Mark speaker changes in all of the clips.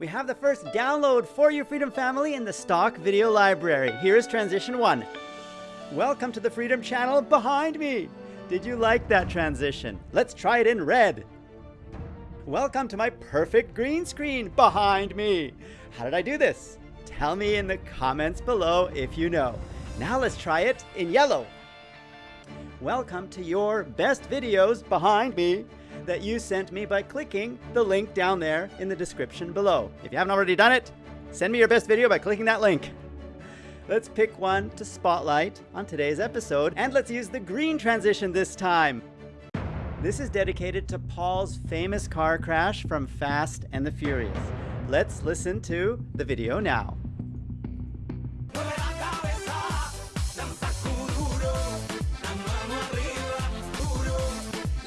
Speaker 1: We have the first download for your Freedom family in the stock video library. Here is transition one. Welcome to the Freedom channel behind me. Did you like that transition? Let's try it in red. Welcome to my perfect green screen behind me. How did I do this? Tell me in the comments below if you know. Now let's try it in yellow. Welcome to your best videos behind me that you sent me by clicking the link down there in the description below. If you haven't already done it, send me your best video by clicking that link. Let's pick one to spotlight on today's episode, and let's use the green transition this time. This is dedicated to Paul's famous car crash from Fast and the Furious. Let's listen to the video now.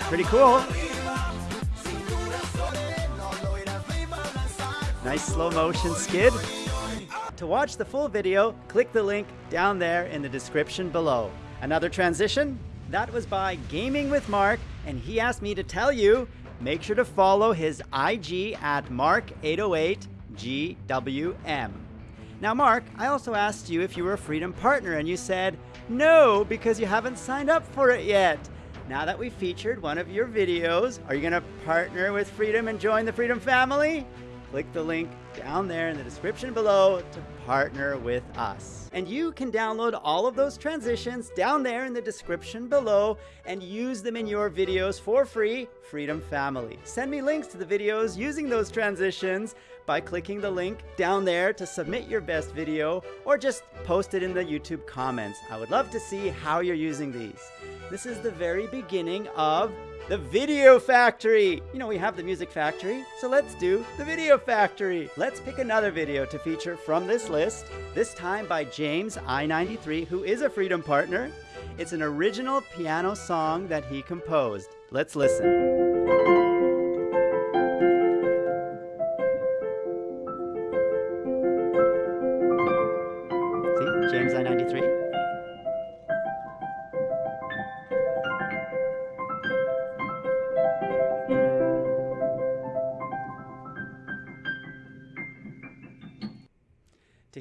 Speaker 1: Pretty cool. Nice slow motion skid. To watch the full video, click the link down there in the description below. Another transition? That was by Gaming with Mark, and he asked me to tell you, make sure to follow his IG at Mark808GWM. Now, Mark, I also asked you if you were a Freedom partner, and you said no because you haven't signed up for it yet. Now that we featured one of your videos, are you going to partner with Freedom and join the Freedom family? Click the link down there in the description below to partner with us. And you can download all of those transitions down there in the description below and use them in your videos for free, Freedom Family. Send me links to the videos using those transitions by clicking the link down there to submit your best video or just post it in the YouTube comments. I would love to see how you're using these. This is the very beginning of the Video Factory. You know, we have the Music Factory, so let's do the Video Factory. Let's pick another video to feature from this list, this time by James I-93, who is a Freedom Partner. It's an original piano song that he composed. Let's listen. See James I-93.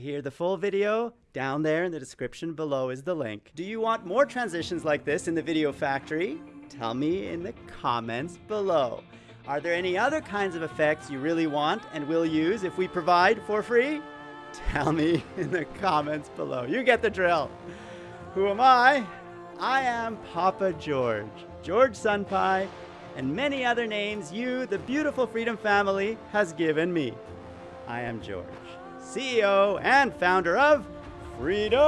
Speaker 1: Hear the full video, down there in the description below is the link. Do you want more transitions like this in the Video Factory? Tell me in the comments below. Are there any other kinds of effects you really want and will use if we provide for free? Tell me in the comments below. You get the drill. Who am I? I am Papa George, George Sunpie, and many other names you, the beautiful Freedom family, has given me. I am George, CEO and founder of Freedom!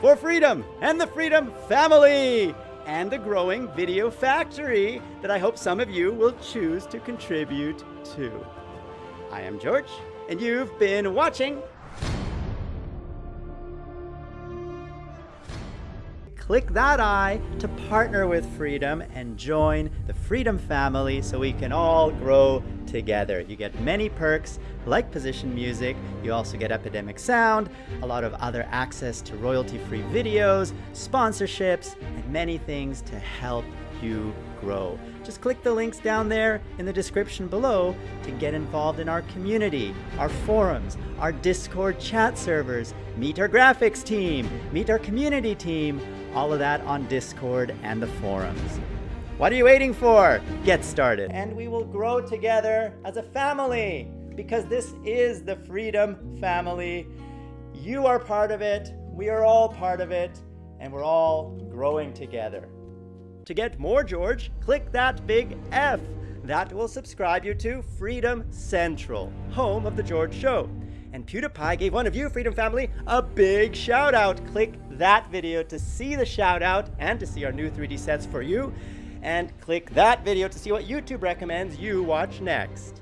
Speaker 1: For freedom and the Freedom family! and the growing video factory that I hope some of you will choose to contribute to. I am George, and you've been watching click that I to partner with Freedom and join the Freedom family so we can all grow together. You get many perks like position music, you also get Epidemic Sound, a lot of other access to royalty-free videos, sponsorships, and many things to help you grow. Just click the links down there in the description below to get involved in our community, our forums, our Discord chat servers, meet our graphics team, meet our community team, all of that on Discord and the forums. What are you waiting for? Get started. And we will grow together as a family because this is the Freedom Family. You are part of it, we are all part of it, and we're all growing together. To get more George, click that big F. That will subscribe you to Freedom Central, home of The George Show. And PewDiePie gave one of you, Freedom Family, a big shout out. Click that video to see the shout out and to see our new 3D sets for you. And click that video to see what YouTube recommends you watch next.